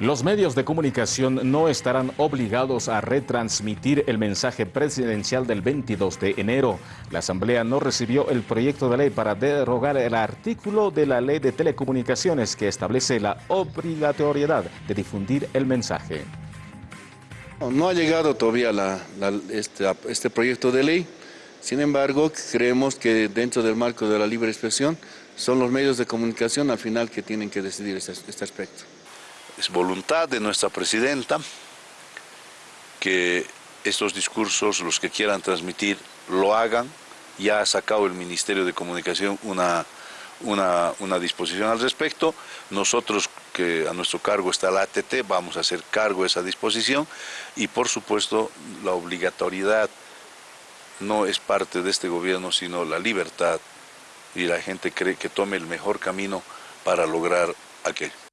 Los medios de comunicación no estarán obligados a retransmitir el mensaje presidencial del 22 de enero. La Asamblea no recibió el proyecto de ley para derogar el artículo de la Ley de Telecomunicaciones que establece la obligatoriedad de difundir el mensaje. No ha llegado todavía este, este, proyecto de ley, sin embargo creemos que dentro del marco de la libre expresión son los medios de comunicación al final que tienen que decidir este, este aspecto. Es voluntad de nuestra presidenta que estos discursos, los que quieran transmitir, lo hagan. Ya ha sacado el Ministerio de Comunicación una, una, disposición al respecto. Nosotros, que a nuestro cargo está la ATT, vamos a hacer cargo de esa disposición y por supuesto la obligatoriedad no es parte de este gobierno, sino la libertad y la gente cree que tome el mejor camino para lograr aquello.